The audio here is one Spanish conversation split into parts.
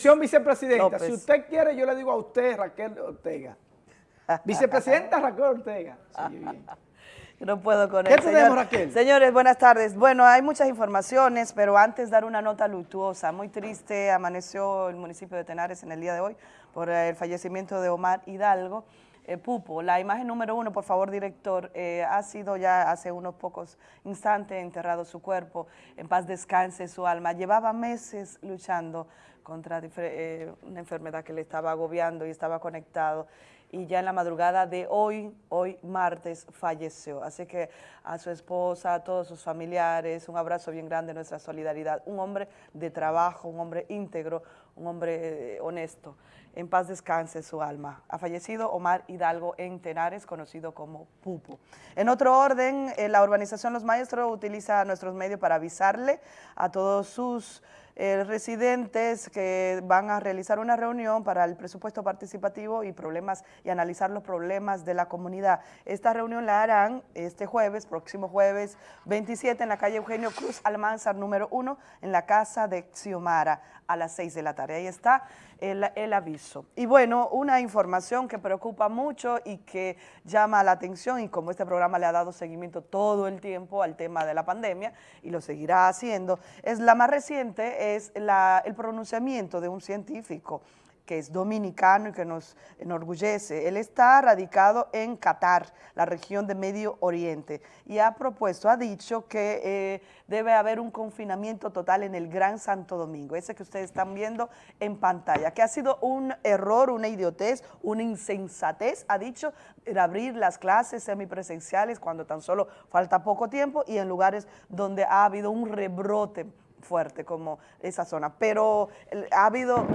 Señor vicepresidenta, si usted quiere, yo le digo a usted, Raquel Ortega. Vicepresidenta Raquel Ortega. No puedo con ¿Qué tenemos, Raquel? Señores, buenas tardes. Bueno, hay muchas informaciones, pero antes dar una nota luctuosa. Muy triste amaneció el municipio de Tenares en el día de hoy por el fallecimiento de Omar Hidalgo. Eh, Pupo, la imagen número uno, por favor, director, eh, ha sido ya hace unos pocos instantes enterrado su cuerpo, en paz descanse su alma. Llevaba meses luchando contra eh, una enfermedad que le estaba agobiando y estaba conectado y ya en la madrugada de hoy, hoy martes, falleció. Así que a su esposa, a todos sus familiares, un abrazo bien grande, nuestra solidaridad. Un hombre de trabajo, un hombre íntegro, un hombre eh, honesto. En paz descanse su alma. Ha fallecido Omar Hidalgo en Tenares, conocido como Pupo. En otro orden, eh, la urbanización Los Maestros utiliza nuestros medios para avisarle a todos sus eh, residentes que van a realizar una reunión para el presupuesto participativo y problemas y analizar los problemas de la comunidad. Esta reunión la harán este jueves, próximo jueves 27 en la calle Eugenio Cruz Almanzar número 1 en la casa de Xiomara a las 6 de la tarde. Ahí está el, aviso. Y bueno, una información que preocupa mucho y que llama la atención y como este programa le ha dado seguimiento todo el tiempo al tema de la pandemia y lo seguirá haciendo, es la más reciente, es el pronunciamiento de un científico que es dominicano y que nos enorgullece. Él está radicado en Qatar, la región de Medio Oriente, y ha propuesto, ha dicho que eh, debe haber un confinamiento total en el Gran Santo Domingo, ese que ustedes están viendo en pantalla, que ha sido un error, una idiotez, una insensatez, ha dicho, abrir las clases semipresenciales cuando tan solo falta poco tiempo y en lugares donde ha habido un rebrote fuerte como esa zona, pero ha habido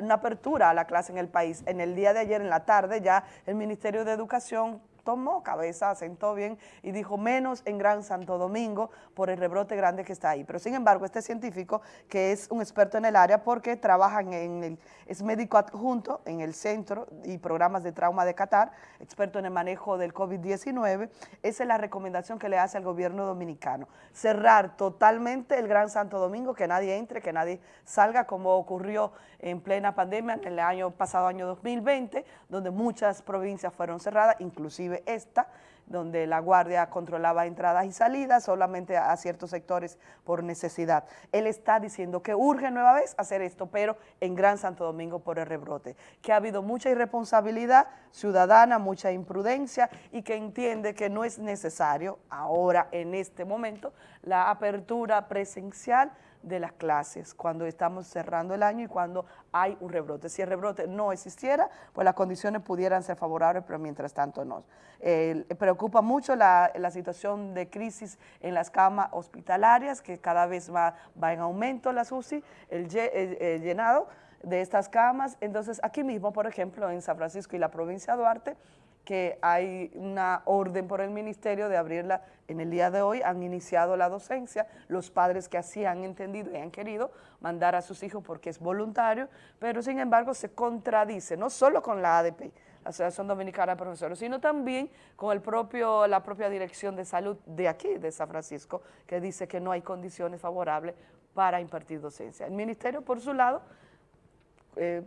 una apertura a la clase en el país. En el día de ayer, en la tarde, ya el Ministerio de Educación tomó cabeza, sentó bien y dijo menos en Gran Santo Domingo por el rebrote grande que está ahí. Pero sin embargo, este científico, que es un experto en el área porque trabaja en el, es médico adjunto en el centro y programas de trauma de Qatar, experto en el manejo del COVID-19, esa es la recomendación que le hace al gobierno dominicano. Cerrar totalmente el Gran Santo Domingo, que nadie entre, que nadie salga, como ocurrió en plena pandemia en el año pasado, año 2020, donde muchas provincias fueron cerradas, inclusive esta, donde la Guardia controlaba entradas y salidas solamente a, ciertos sectores por necesidad. Él está diciendo que urge nueva vez hacer esto, pero en Gran Santo Domingo por el rebrote, que ha habido mucha irresponsabilidad ciudadana, mucha imprudencia y que entiende que no es necesario ahora, en este momento, la apertura presencial de las clases cuando estamos cerrando el año y cuando hay un rebrote. Si el rebrote no existiera, pues las condiciones pudieran ser favorables, pero mientras tanto no. preocupa mucho la, situación de crisis en las camas hospitalarias, que cada vez va, va en aumento las UCI, el, el llenado de estas camas. Entonces, aquí mismo, por ejemplo, en San Francisco y la provincia de Duarte, que hay una orden por el ministerio de abrirla en el día de hoy, han iniciado la docencia, los padres que así han entendido y han querido mandar a sus hijos porque es voluntario, pero sin embargo se contradice, no solo con la ADP, la Asociación Dominicana de Profesores, sino también con el propio, la propia Dirección de Salud de aquí, de San Francisco, que dice que no hay condiciones favorables para impartir docencia. El ministerio, por su lado, eh,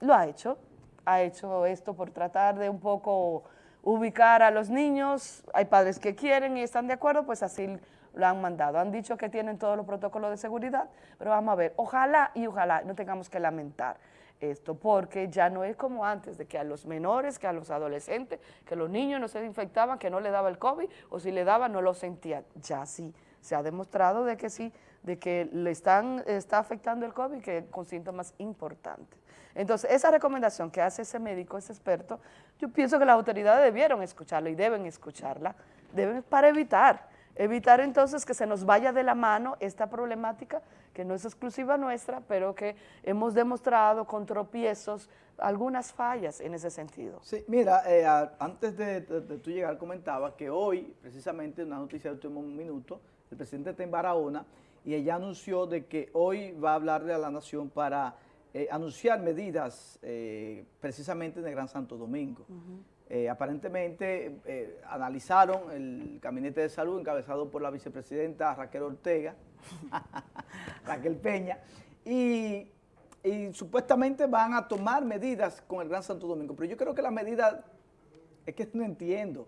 lo ha hecho, ha hecho esto por tratar de un poco ubicar a los niños, hay padres que quieren y están de acuerdo, pues así lo han mandado. Han dicho que tienen todos los protocolos de seguridad, pero vamos a ver, ojalá y ojalá no tengamos que lamentar esto, porque ya no es como antes, de que a los menores, que a los adolescentes, que los niños no se infectaban, que no le daba el COVID, o si le daba no lo sentían. Ya sí, se ha demostrado de que sí, de que le están, está afectando el COVID, que con síntomas importantes. Entonces, esa recomendación que hace ese médico, ese experto, yo pienso que las autoridades debieron escucharla y deben escucharla, deben para evitar, evitar entonces que se nos vaya de la mano esta problemática que no es exclusiva nuestra, pero que hemos demostrado con tropiezos algunas fallas en ese sentido. Sí, mira, eh, antes de, tú llegar comentaba que hoy, precisamente una noticia de último minuto, el presidente está en Barahona y ella anunció de que hoy va a hablarle a la nación para eh, anunciar medidas eh, precisamente en el Gran Santo Domingo. Eh, aparentemente analizaron el Gabinete de Salud encabezado por la vicepresidenta Raquel Ortega, Raquel Peña, y y supuestamente van a tomar medidas con el Gran Santo Domingo, pero yo creo que la medida es que no entiendo.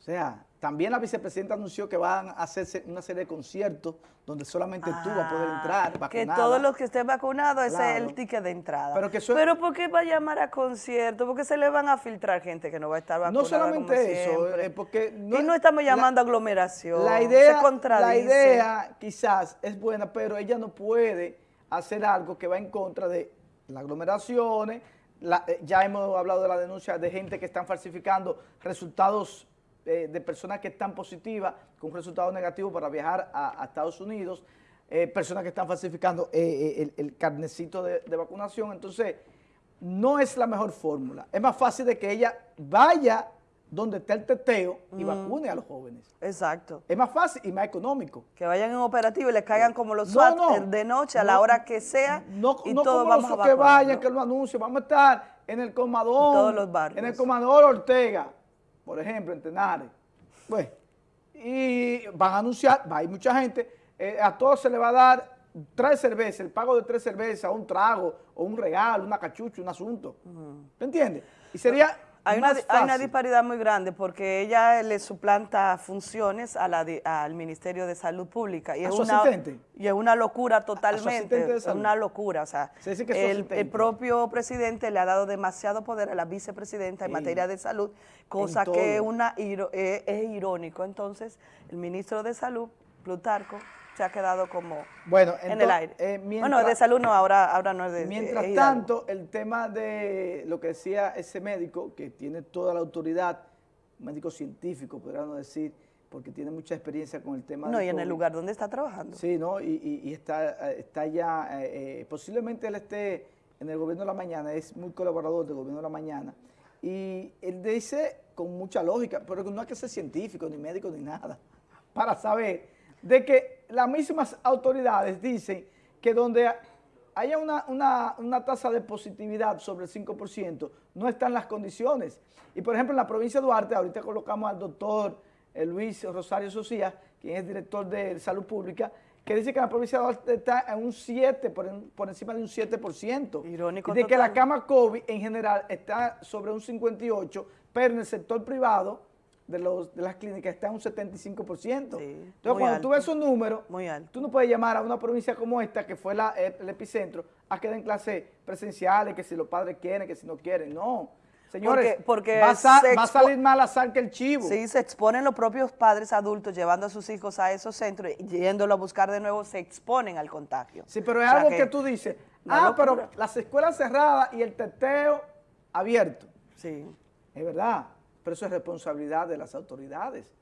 O sea, también la vicepresidenta anunció que van a hacerse una serie de conciertos donde solamente tú vas a poder entrar vacunada. Que todos los que estén vacunados, ese es el ticket de entrada. Pero, que Pero ¿por qué va a llamar a conciertos? Porque se le van a filtrar gente que no va a estar vacunada No solamente eso, eh, porque... No, y no estamos llamando aglomeración, la idea, La idea quizás es buena, pero ella no puede hacer algo que va en contra de las aglomeraciones, eh, ya hemos hablado de la denuncia de gente que están falsificando resultados eh, de personas que están positivas con resultados negativos para viajar a, Estados Unidos, eh, personas que están falsificando el, carnecito de, de, vacunación. Entonces, no es la mejor fórmula. Es más fácil de que ella vaya donde está el teteo y vacune a los jóvenes. Exacto. Es más fácil y más económico. Que vayan en operativo y les caigan como los SWAT de noche a la hora que sea no, y no todos vamos a que vayan, que lo anuncien. Vamos a estar en el Comador, todos los barrios. en el Comador Ortega, por ejemplo, en Tenares. Pues, y van a anunciar, va a ir mucha gente, eh, a todos se le va a dar tres cervezas, el pago de tres cervezas, un trago, o un regalo, una cachucha, un asunto. ¿Te entiendes? Y sería hay una, hay una, disparidad muy grande porque ella le suplanta funciones a la al Ministerio de Salud Pública. Y es una, asistente? Y es una locura totalmente, es una locura. O sea, el, el, propio presidente le ha dado demasiado poder a la vicepresidenta en materia de salud, cosa que una, es, es irónico. Entonces, el ministro de Salud, Plutarco, se ha quedado como bueno, en el aire. Eh, bueno, de salud no, ahora, ahora no es de Mientras tanto, el tema de lo que decía ese médico, que tiene toda la autoridad, médico científico, podríamos decir, porque tiene mucha experiencia con el tema No, y en el lugar donde está trabajando. Sí, ¿no? Y, y, está, está ya, eh, eh, posiblemente él esté en el gobierno de la mañana, es muy colaborador del gobierno de la mañana, y él dice con mucha lógica, pero no hay que ser científico, ni médico, ni nada, para saber de que las mismas autoridades dicen que donde haya una, tasa de positividad sobre el 5%, no están las condiciones. Y por ejemplo, en la provincia de Duarte, ahorita colocamos al doctor eh, Luis Rosario Socía, quien es director de Salud Pública, que dice que la provincia de Duarte está en un 7, por, encima de un 7%. Irónico Y de que la cama COVID en general está sobre un 58%, pero en el sector privado de, los, de las clínicas está en un 75%. Entonces, cuando tú ves esos números, tú no puedes llamar a una provincia como esta, que fue la, el, epicentro, a que den clases presenciales, que si los padres quieren, que si no quieren. No. Señores, porque, va, a, salir mal a sal que el chivo. Sí, se exponen los propios padres adultos llevando a sus hijos a esos centros y yéndolo a buscar de nuevo, se exponen al contagio. Sí, pero es algo que, tú dices, ah, pero las escuelas cerradas y el teteo abierto. Sí. Es verdad. Pero eso es responsabilidad de las autoridades,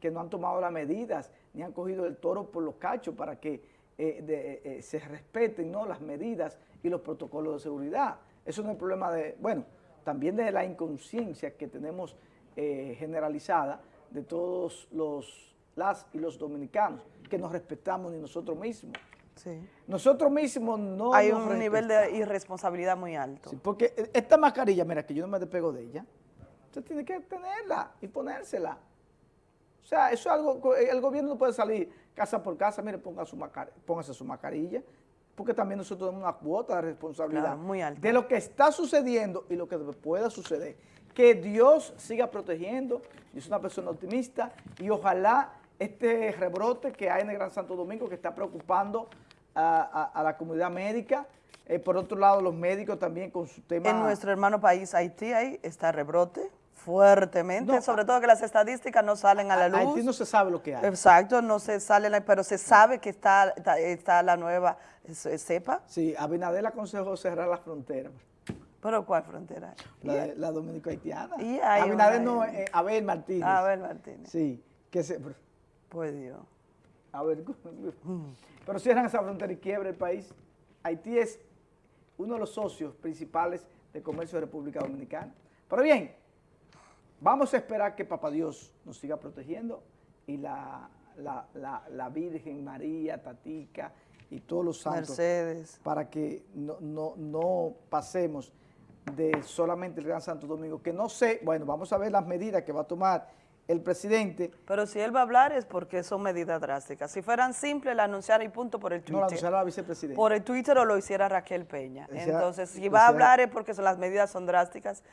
que no han tomado las medidas, ni han cogido el toro por los cachos para que eh, eh, eh, se respeten ¿no? las medidas y los protocolos de seguridad. Eso no es problema de, bueno, también de la inconsciencia que tenemos generalizada de todos los las y los dominicanos, que nos respetamos ni nosotros mismos. Sí. Nosotros mismos no Hay un nivel de irresponsabilidad muy alto. porque esta mascarilla, mira, que yo no me despego de ella, Usted tiene que tenerla y ponérsela. O sea, eso es algo, el gobierno no puede salir casa por casa, mire, ponga su póngase su mascarilla, porque también nosotros tenemos una cuota de responsabilidad muy de lo que está sucediendo y lo que pueda suceder. Que Dios siga protegiendo, yo soy una persona optimista y ojalá este rebrote que hay en el Gran Santo Domingo que está preocupando a, la comunidad médica, eh, por otro lado los médicos también con su tema... En nuestro hermano país Haití ahí está rebrote, fuertemente, sobre todo que las estadísticas no salen a la luz. Aquí no se sabe lo que hay. Exacto, no se sale, pero se sabe que está, está, la nueva cepa. Sí, Abinader aconsejó cerrar las fronteras. ¿Pero cuál frontera? La, la dominico-haitiana. Abinader no, eh, Abel Martínez. Abel Martínez. Sí, que se... Pues Dios. A ver, pero cierran esa frontera y quiebra el país. Haití es uno de los socios principales de comercio de República Dominicana. Pero bien, Vamos a esperar que Papá Dios nos siga protegiendo y la, la, Virgen María, Tatica y todos los santos Mercedes. para que no, no, pasemos de solamente el Gran Santo Domingo, que no sé, bueno, vamos a ver las medidas que va a tomar el presidente Pero si él va a hablar es porque son medidas drásticas. Si fueran simples, la anunciara y punto por el no Twitter. lo anunciara la vicepresidenta. por el Twitter o lo hiciera Raquel Peña. Hiciera- Entonces, si va a hablar es porque son- las medidas son drásticas